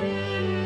Música